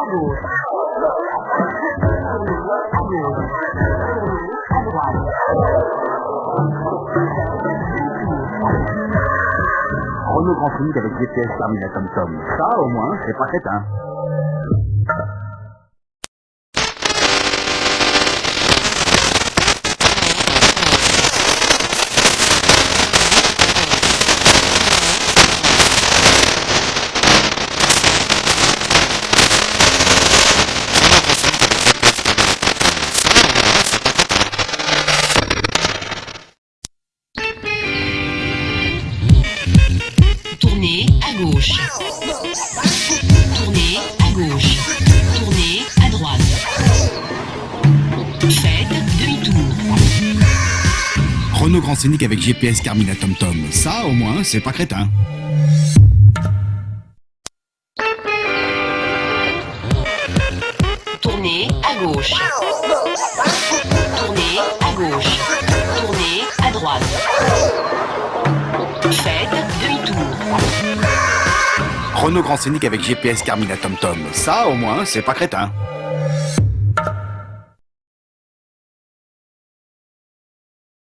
Renault Grand avec GPS terminé à Tom Tom. Ça, au moins, c'est pas crétin. Tournez à gauche. Tournez à gauche. Tournez à droite. Faites demi-tour. Renault Grand Scénic avec GPS Carmina Tom Tom. Ça, au moins, c'est pas crétin. Tournez à gauche. Tournez à gauche. Tournez à droite. Faites. Renault Grand Scénic avec GPS Carmina Tom Tom. Ça, au moins, c'est pas crétin.